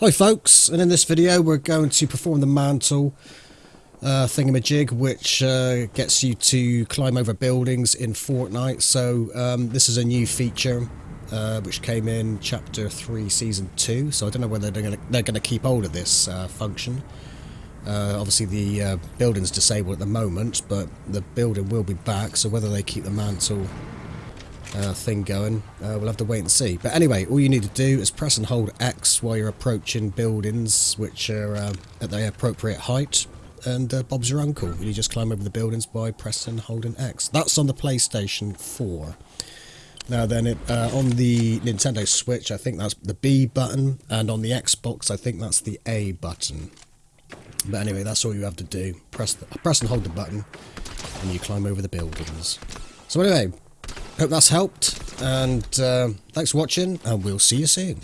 Hi folks, and in this video we're going to perform the mantle uh, thingamajig which uh, gets you to climb over buildings in Fortnite. So um, this is a new feature uh, which came in chapter 3 season 2 so I don't know whether they're going to they're to keep hold of this uh, function. Uh, obviously the uh, building's disabled at the moment but the building will be back so whether they keep the mantle uh, thing going. Uh, we'll have to wait and see. But anyway, all you need to do is press and hold X while you're approaching buildings which are uh, at the appropriate height. And uh, Bob's your uncle. You just climb over the buildings by pressing and holding X. That's on the PlayStation 4. Now then, it, uh, on the Nintendo Switch, I think that's the B button, and on the Xbox, I think that's the A button. But anyway, that's all you have to do. Press, the, press and hold the button, and you climb over the buildings. So anyway, Hope that's helped, and uh, thanks for watching, and we'll see you soon.